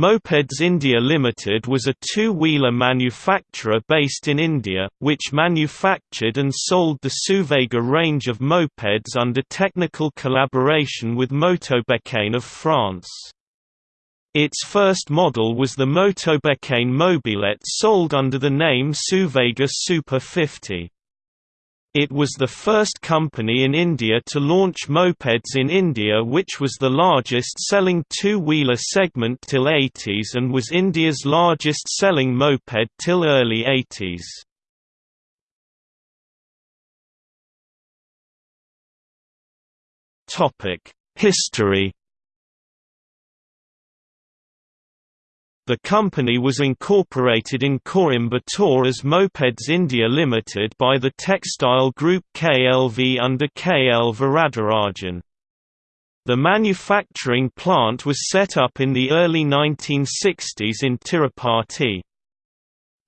Mopeds India Limited was a two-wheeler manufacturer based in India, which manufactured and sold the Suvega range of mopeds under technical collaboration with Motobecane of France. Its first model was the Motobecane Mobylette sold under the name Suvega Super 50. It was the first company in India to launch mopeds in India which was the largest selling two-wheeler segment till 80s and was India's largest selling moped till early 80s. History The company was incorporated in Coimbatore as Mopeds India Limited by the textile group KLV under KL Varadarajan. The manufacturing plant was set up in the early 1960s in Tirupati.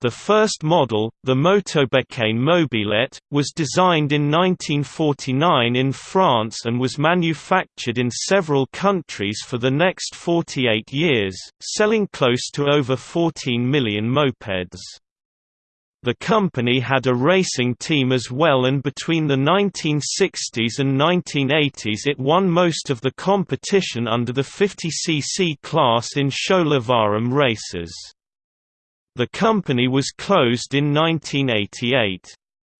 The first model, the Motobecane Mobylette, was designed in 1949 in France and was manufactured in several countries for the next 48 years, selling close to over 14 million mopeds. The company had a racing team as well and between the 1960s and 1980s it won most of the competition under the 50cc class in Sholavaram races. The company was closed in 1988.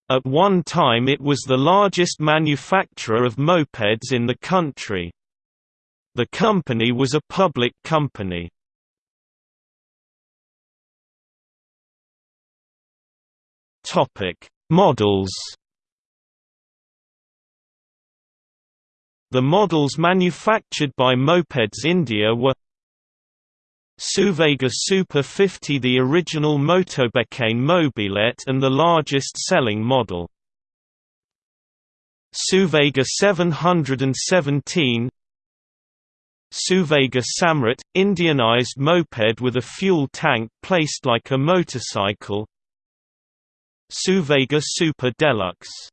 At one time it was the largest manufacturer of mopeds in the country. The company was a public company. Models The models manufactured by Mopeds India were Suvega Super 50 the original Motobecane Mobylette and the largest selling model. Suvega 717 Suvega Samrat – Indianized moped with a fuel tank placed like a motorcycle Suvega Super Deluxe